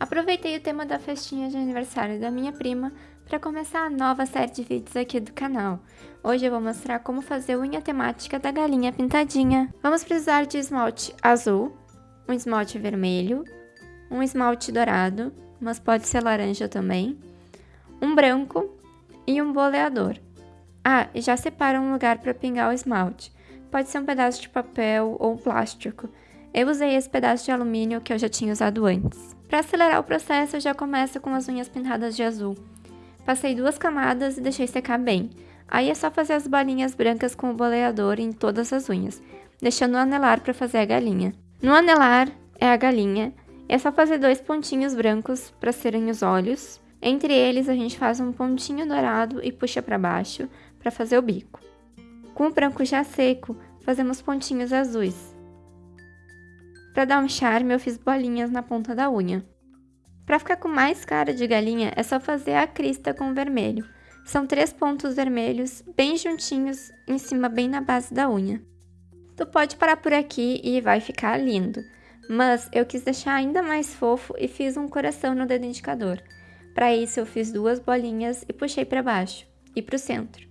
Aproveitei o tema da festinha de aniversário da minha prima para começar a nova série de vídeos aqui do canal. Hoje eu vou mostrar como fazer unha temática da galinha pintadinha. Vamos precisar de esmalte azul, um esmalte vermelho, um esmalte dourado, mas pode ser laranja também, um branco e um boleador. Ah, e já separa um lugar para pingar o esmalte. Pode ser um pedaço de papel ou plástico. Eu usei esse pedaço de alumínio que eu já tinha usado antes. Para acelerar o processo, eu já começo com as unhas pintadas de azul. Passei duas camadas e deixei secar bem. Aí é só fazer as bolinhas brancas com o boleador em todas as unhas, deixando o anelar para fazer a galinha. No anelar é a galinha, é só fazer dois pontinhos brancos para serem os olhos. Entre eles a gente faz um pontinho dourado e puxa para baixo para fazer o bico. Com o branco já seco, fazemos pontinhos azuis. Para dar um charme, eu fiz bolinhas na ponta da unha. Para ficar com mais cara de galinha, é só fazer a crista com vermelho. São três pontos vermelhos, bem juntinhos, em cima bem na base da unha. Tu pode parar por aqui e vai ficar lindo, mas eu quis deixar ainda mais fofo e fiz um coração no dedo indicador. Para isso eu fiz duas bolinhas e puxei para baixo e para o centro.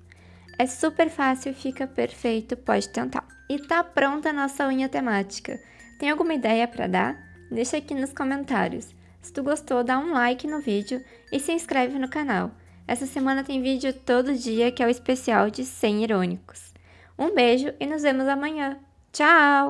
É super fácil fica perfeito, pode tentar. E tá pronta a nossa unha temática. Tem alguma ideia para dar? Deixa aqui nos comentários. Se tu gostou, dá um like no vídeo e se inscreve no canal. Essa semana tem vídeo todo dia que é o especial de 100 irônicos. Um beijo e nos vemos amanhã. Tchau!